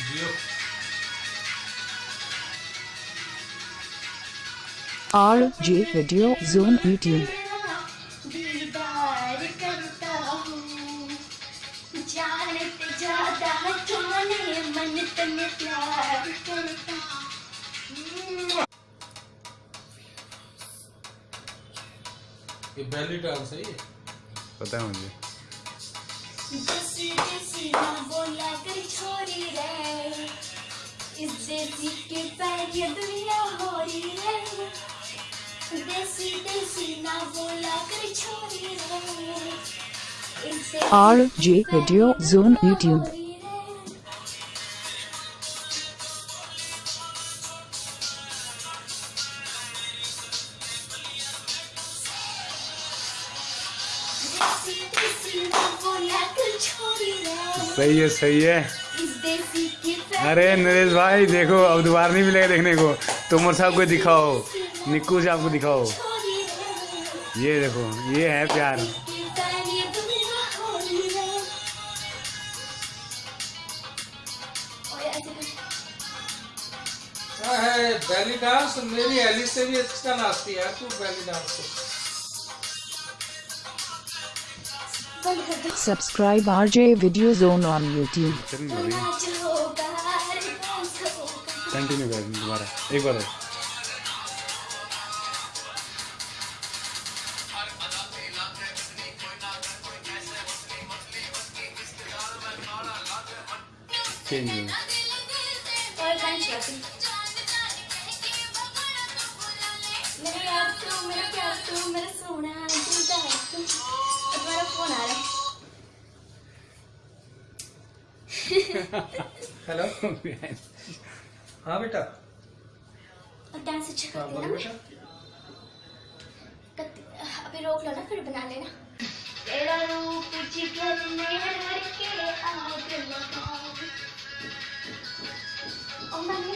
जियो Zone YouTube. हूँ। जानते ज़्यादा जाने करता। ये बेली डांस है ये। पता है मुझे। इस देसी के पैर ये दुनिया हो रही है देसी देसी ना बोला कर छोरी रे इस देसी R J Video Zone YouTube. है। देसी देसी ना बोला कर सही है सही है अरे नरेश भाई देखो अब दोबारा नहीं मिलेगा देखने को। तोमर साहब को दिखाओ निक्कू साहब को दिखाओ। ये देखो ये है प्यार। हो बेली डांस मेरी एली से भी अच्छा नाचती है तू बेली डांस को बंद कर दो Subscribe RJ कंटिन्यू कर दोबारा एक बार और। चेंज हो तू तू तू है हेलो हाँ बेटा। डांस अच्छा हाँ, करते हैं ना अभी रोक लो ना फिर बना लेना। तेरा रूप जिगर में हर के आग लगाओ। ओ मन